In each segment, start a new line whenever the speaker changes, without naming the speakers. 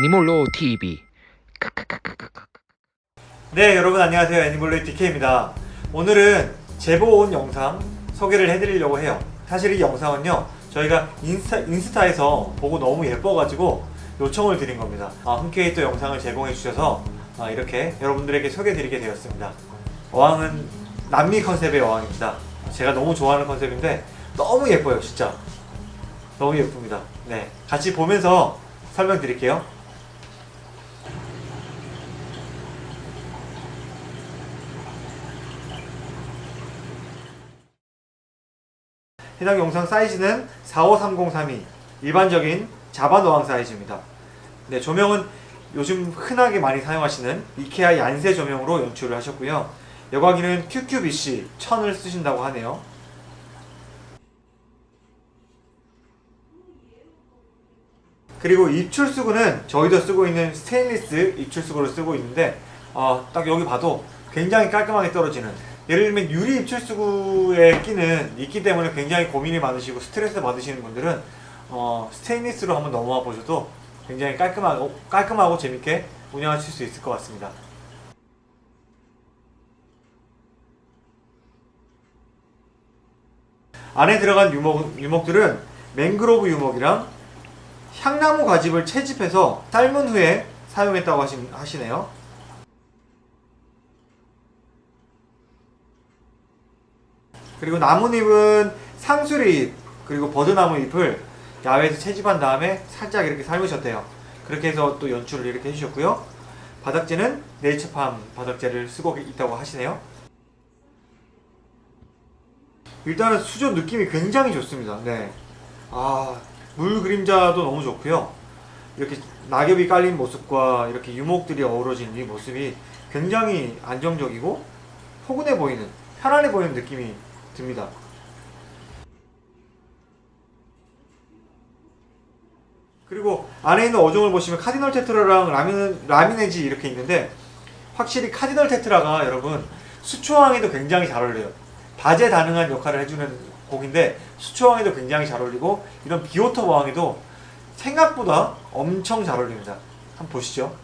애니몰로 TV
네 여러분 안녕하세요. 애니멀레이 DK입니다. 오늘은 제보 온 영상 소개를 해드리려고 해요. 사실 이 영상은요 저희가 인스타, 인스타에서 보고 너무 예뻐가지고 요청을 드린 겁니다. 아, 흔쾌히 또 영상을 제공해 주셔서 아, 이렇게 여러분들에게 소개해 드리게 되었습니다. 어항은 남미 컨셉의 어항입니다. 제가 너무 좋아하는 컨셉인데 너무 예뻐요 진짜. 너무 예쁩니다. 네 같이 보면서 설명드릴게요 해당 영상 사이즈는 45303이 일반적인 자반 어항 사이즈입니다. 네, 조명은 요즘 흔하게 많이 사용하시는 이케아 얀세 조명으로 연출을 하셨고요. 여광이는 QQBC 1000을 쓰신다고 하네요. 그리고 입출수구는 저희도 쓰고 있는 스테인리스 입출수구를 쓰고 있는데 어, 딱 여기 봐도 굉장히 깔끔하게 떨어지는 예를 들면 유리 입출수구에 끼는 있기 때문에 굉장히 고민이 많으시고 스트레스 받으시는 분들은 어, 스테인리스로 한번 넘어와 보셔도 굉장히 깔끔하고, 깔끔하고 재밌게 운영하실 수 있을 것 같습니다. 안에 들어간 유목, 유목들은 맹그로브 유목이랑 향나무 과즙을 채집해서 삶은 후에 사용했다고 하시, 하시네요 그리고 나뭇잎은 상수리 잎 그리고 버드나무 잎을 야외에서 채집한 다음에 살짝 이렇게 삶으셨대요. 그렇게 해서 또 연출을 이렇게 해주셨고요. 바닥재는 네이처팜 바닥재를 쓰고 있다고 하시네요. 일단은 수조 느낌이 굉장히 좋습니다. 네. 아, 물 그림자도 너무 좋고요. 이렇게 낙엽이 깔린 모습과 이렇게 유목들이 어우러진 이 모습이 굉장히 안정적이고 포근해 보이는 편안해 보이는 느낌이 듭니다. 그리고 안에 있는 어종을 보시면 카디널 테트라랑 라민, 라미네지 이렇게 있는데 확실히 카디널 테트라가 여러분 수초항에도 굉장히 잘 어울려요. 다재다능한 역할을 해주는 종인데 수초항에도 굉장히 잘 어울리고 이런 비오톱 항에도 생각보다 엄청 잘 어울립니다. 한번 보시죠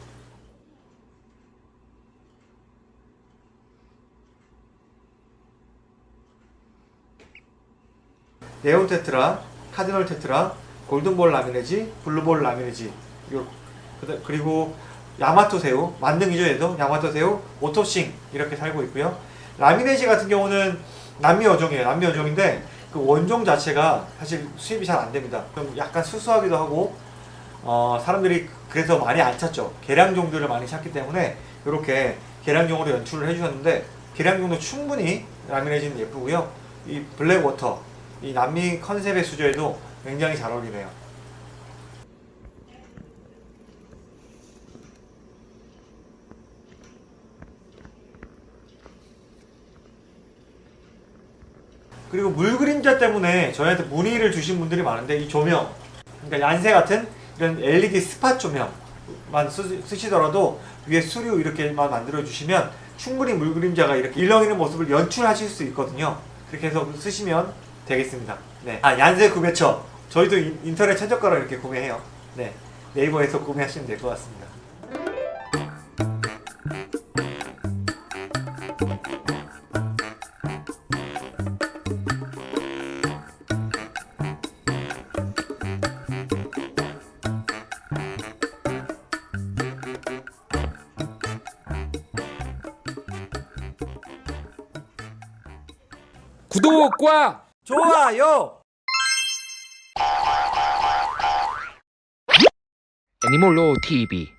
네온 테트라, 카디널 테트라, 골든볼 라미레지, 블루볼 라미레지. 그리고 야마토 새우, 만능이죠 얘도? 야마토 새우, 오토싱. 이렇게 살고 있고요. 라미레지 같은 경우는 남미 어종이에요. 남미 어종인데 그 원종 자체가 사실 수입이 잘 안됩니다. 좀 약간 수수하기도 하고 어, 사람들이 그래서 많이 안 찾죠. 개량종들을 많이 찾기 때문에 이렇게 개량종으로 연출을 해주셨는데 개량종도 충분히 라미레지는 예쁘고요. 이 blackwater 이 남미 컨셉의 수조에도 굉장히 잘 어울리네요. 그리고 물 그림자 때문에 저희한테 문의를 주신 분들이 많은데 이 조명 그러니까 얀세 같은 이런 LED 스팟 조명만 쓰, 쓰시더라도 위에 수류 이렇게만 만들어 주시면 충분히 물 그림자가 이렇게 일렁이는 모습을 연출하실 수 있거든요 그렇게 해서 쓰시면 되겠습니다. 네. 아 얀세 구매처. 저희도 인- 인터넷 최저가로 이렇게 구매해요. 네. 네이버에서 구매하시면 될 것 같습니다.
구독과
좋아요.
애니몰로 TV